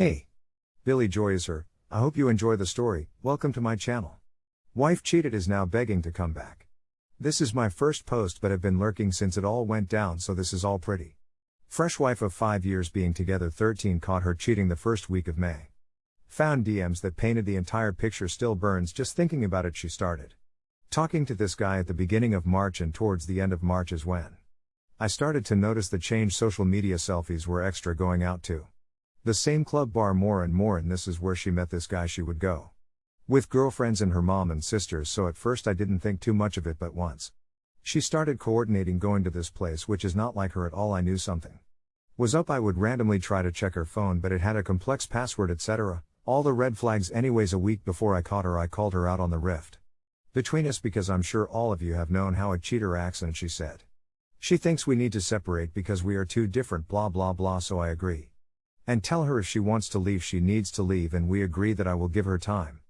Hey. Billy Joy is her. I hope you enjoy the story. Welcome to my channel. Wife cheated is now begging to come back. This is my first post but have been lurking since it all went down so this is all pretty. Fresh wife of 5 years being together 13 caught her cheating the first week of May. Found DMs that painted the entire picture still burns just thinking about it she started. Talking to this guy at the beginning of March and towards the end of March is when I started to notice the change social media selfies were extra going out to. The same club bar more and more, and this is where she met this guy she would go. With girlfriends and her mom and sisters, so at first I didn't think too much of it, but once she started coordinating going to this place, which is not like her at all, I knew something was up. I would randomly try to check her phone, but it had a complex password, etc. All the red flags, anyways. A week before I caught her, I called her out on the rift between us because I'm sure all of you have known how a cheater acts, and she said, She thinks we need to separate because we are too different, blah blah blah, so I agree. And tell her if she wants to leave, she needs to leave, and we agree that I will give her time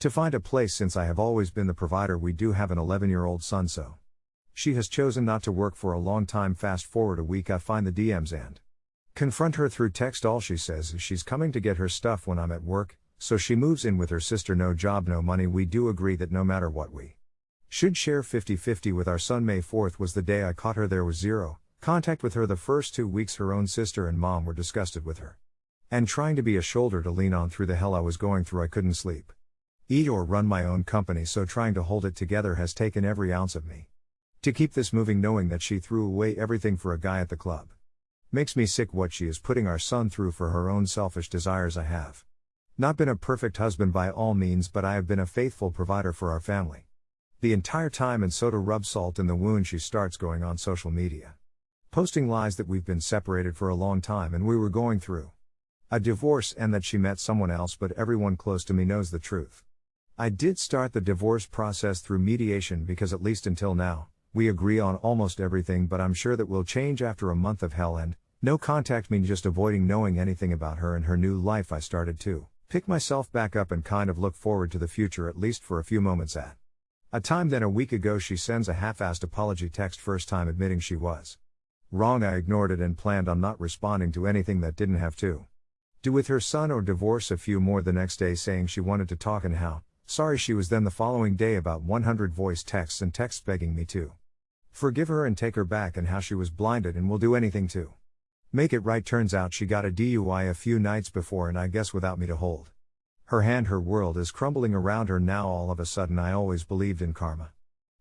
to find a place since I have always been the provider. We do have an 11 year old son, so she has chosen not to work for a long time. Fast forward a week, I find the DMs and confront her through text. All she says is she's coming to get her stuff when I'm at work, so she moves in with her sister. No job, no money. We do agree that no matter what, we should share 50 50 with our son. May 4th was the day I caught her. There was zero Contact with her the first two weeks, her own sister and mom were disgusted with her. And trying to be a shoulder to lean on through the hell I was going through, I couldn't sleep. Eat or run my own company, so trying to hold it together has taken every ounce of me. To keep this moving, knowing that she threw away everything for a guy at the club. Makes me sick what she is putting our son through for her own selfish desires. I have not been a perfect husband by all means, but I have been a faithful provider for our family. The entire time, and so to rub salt in the wound, she starts going on social media posting lies that we've been separated for a long time and we were going through a divorce and that she met someone else, but everyone close to me knows the truth. I did start the divorce process through mediation because, at least until now, we agree on almost everything, but I'm sure that will change after a month of hell and no contact mean just avoiding knowing anything about her and her new life. I started to pick myself back up and kind of look forward to the future at least for a few moments at a time. Then a week ago, she sends a half assed apology text, first time admitting she was Wrong, I ignored it and planned on not responding to anything that didn't have to do with her son or divorce. A few more the next day saying she wanted to talk and how sorry she was. Then the following day, about 100 voice texts and texts begging me to forgive her and take her back, and how she was blinded and will do anything to make it right. Turns out she got a DUI a few nights before, and I guess without me to hold her hand, her world is crumbling around her now. All of a sudden, I always believed in karma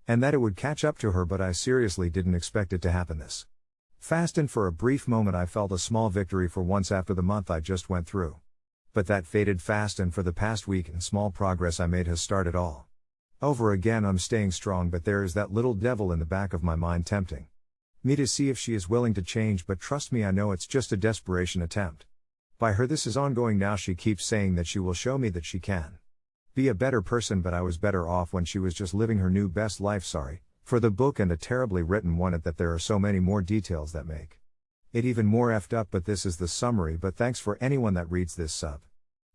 and that it would catch up to her, but I seriously didn't expect it to happen this Fast and for a brief moment I felt a small victory for once after the month I just went through. But that faded fast and for the past week and small progress I made has started all. Over again I'm staying strong but there is that little devil in the back of my mind tempting. Me to see if she is willing to change but trust me I know it's just a desperation attempt. By her this is ongoing now she keeps saying that she will show me that she can. Be a better person but I was better off when she was just living her new best life sorry, for the book and a terribly written one at that there are so many more details that make it even more effed up but this is the summary but thanks for anyone that reads this sub.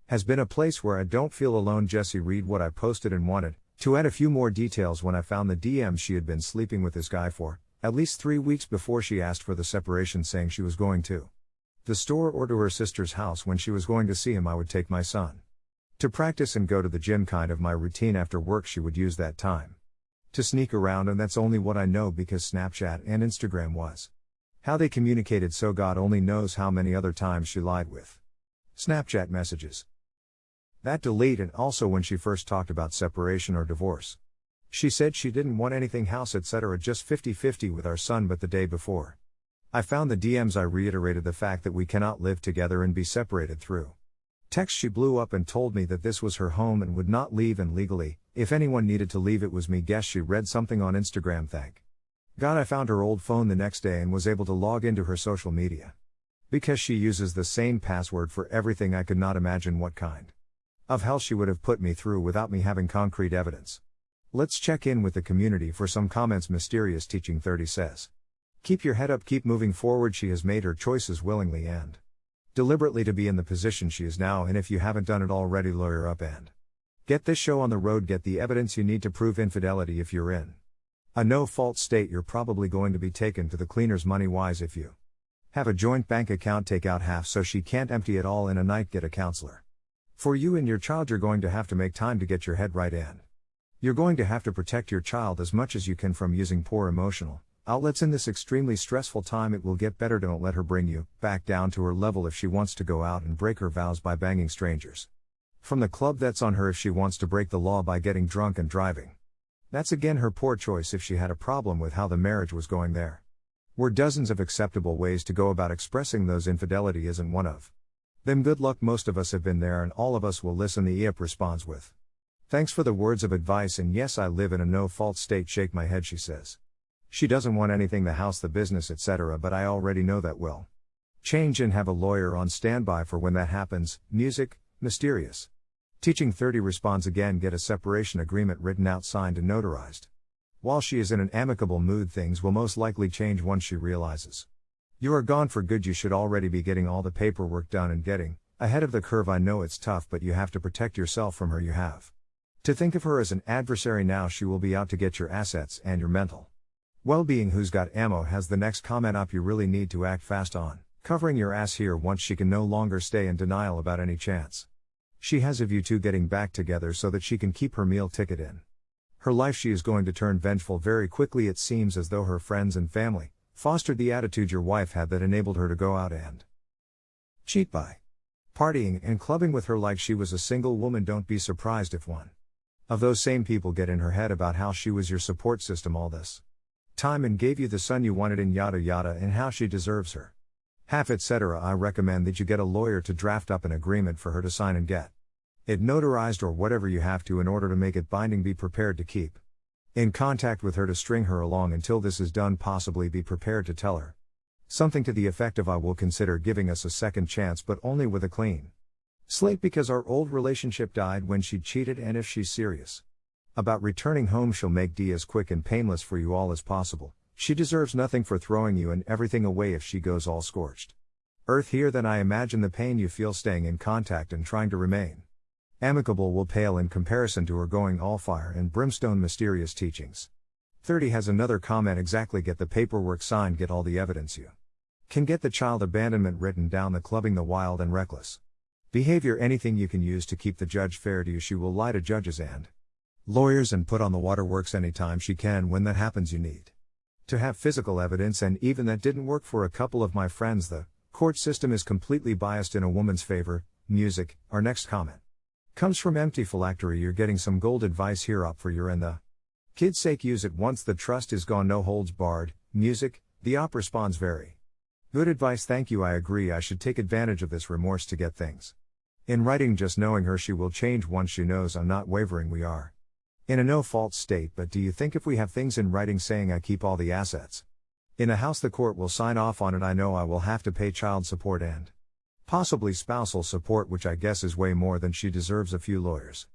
Has been a place where I don't feel alone Jesse read what I posted and wanted to add a few more details when I found the DM she had been sleeping with this guy for at least 3 weeks before she asked for the separation saying she was going to the store or to her sister's house. When she was going to see him I would take my son to practice and go to the gym kind of my routine after work she would use that time to sneak around, and that's only what I know because Snapchat and Instagram was. How they communicated, so God only knows how many other times she lied with. Snapchat messages. That delete, and also when she first talked about separation or divorce. She said she didn't want anything house, etc., just 50 50 with our son, but the day before. I found the DMs, I reiterated the fact that we cannot live together and be separated through. Text she blew up and told me that this was her home and would not leave and legally, if anyone needed to leave, it was me. Guess she read something on Instagram. Thank God I found her old phone the next day and was able to log into her social media. Because she uses the same password for everything, I could not imagine what kind of hell she would have put me through without me having concrete evidence. Let's check in with the community for some comments. Mysterious Teaching 30 says. Keep your head up, keep moving forward. She has made her choices willingly and deliberately to be in the position she is now in. If you haven't done it already, lawyer up and Get this show on the road, get the evidence you need to prove infidelity if you're in a no fault state, you're probably going to be taken to the cleaners money wise if you Have a joint bank account, take out half so she can't empty it all in a night, get a counselor. For you and your child, you're going to have to make time to get your head right in. You're going to have to protect your child as much as you can from using poor emotional outlets in this extremely stressful time. It will get better. Don't let her bring you back down to her level if she wants to go out and break her vows by banging strangers. From the club, that's on her if she wants to break the law by getting drunk and driving. That's again her poor choice if she had a problem with how the marriage was going there. Were dozens of acceptable ways to go about expressing those infidelity isn't one of. Them good luck most of us have been there and all of us will listen the OP responds with. Thanks for the words of advice and yes i live in a no fault state shake my head she says. She doesn't want anything the house the business etc but i already know that will change and have a lawyer on standby for when that happens music mysterious teaching 30 responds again get a separation agreement written out signed and notarized while she is in an amicable mood, things will most likely change once she realizes. You are gone for good, you should already be getting all the paperwork done and getting ahead of the curve. I know it's tough, but you have to protect yourself from her. You have to think of her as an adversary now, she will be out to get your assets and your mental well being. Who's got ammo has the next comment up you really need to act fast on, covering your ass here once she can no longer stay in denial about any chance. She has of you two getting back together so that she can keep her meal ticket in her life she is going to turn vengeful very quickly. It seems as though her friends and family fostered the attitude your wife had that enabled her to go out and cheat by partying and clubbing with her like she was a single woman. Don't be surprised if one of those same people get in her head about how she was your support system all this time and gave you the son you wanted and yada yada and how she deserves her half etc. I recommend that you get a lawyer to draft up an agreement for her to sign and get it notarized or whatever you have to in order to make it binding. Be prepared to keep in contact with her to string her along until this is done. Possibly be prepared to tell her something to the effect of I will consider giving us a second chance, but only with a clean slate because our old relationship died when she cheated, and if she's serious about returning home, she'll make D as quick and painless for you all as possible. She deserves nothing for throwing you and everything away if she goes all scorched. Earth here, then I imagine the pain you feel staying in contact and trying to remain. Amicable will pale in comparison to her going all fire and brimstone mysterious teachings. 30 has another comment exactly get the paperwork signed, get all the evidence you can get the child abandonment written down, the clubbing, the wild and reckless behavior, anything you can use to keep the judge fair to you. She will lie to judges and lawyers and put on the waterworks anytime she can. When that happens, you need to have physical evidence, and even that didn't work for a couple of my friends. The court system is completely biased in a woman's favor. Music, our next comment. Comes from empty phylactery, you're getting some gold advice here up for your and the kid's sake. Use it once the trust is gone, no holds barred. Music, the op responds very. Good advice, thank you. I agree, I should take advantage of this remorse to get things. In writing, just knowing her, she will change once she knows I'm not wavering. We are in a no fault state, but do you think if we have things in writing saying I keep all the assets in a house, the court will sign off on it? I know I will have to pay child support and Possibly spousal support, which I guess is way more than she deserves. A few lawyers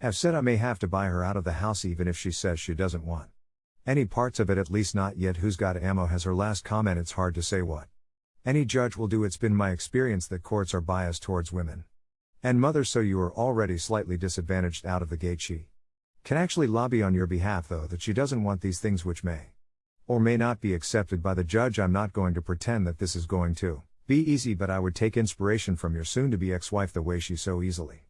have said I may have to buy her out of the house even if she says she doesn't want any parts of it, at least not yet. Who's got ammo has her last comment. It's hard to say what any judge will do. It's been my experience that courts are biased towards women and mothers, so you are already slightly disadvantaged out of the gate. She can actually lobby on your behalf, though, that she doesn't want these things which may or may not be accepted by the judge. I'm not going to pretend that this is going to. Be easy, but I would take inspiration from your soon to be ex wife the way she so easily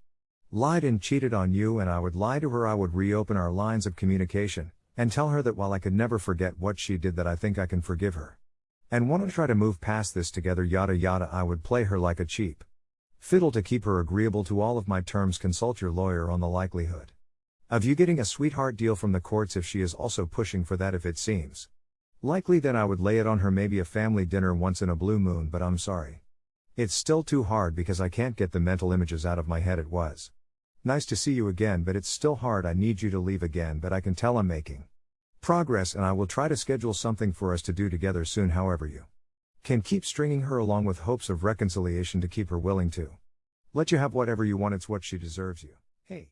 lied and cheated on you, and I would lie to her. I would reopen our lines of communication and tell her that while I could never forget what she did, that I think I can forgive her. And want to try to move past this together, yada yada. I would play her like a cheap fiddle to keep her agreeable to all of my terms. Consult your lawyer on the likelihood of you getting a sweetheart deal from the courts if she is also pushing for that, if it seems Likely then I would lay it on her maybe a family dinner once in a blue moon, but I'm sorry. It's still too hard because I can't get the mental images out of my head. It was nice to see you again, but it's still hard. I need you to leave again, but I can tell I'm making progress and I will try to schedule something for us to do together soon, however, you can keep stringing her along with hopes of reconciliation to keep her willing to let you have whatever you want. It's what she deserves you. Hey.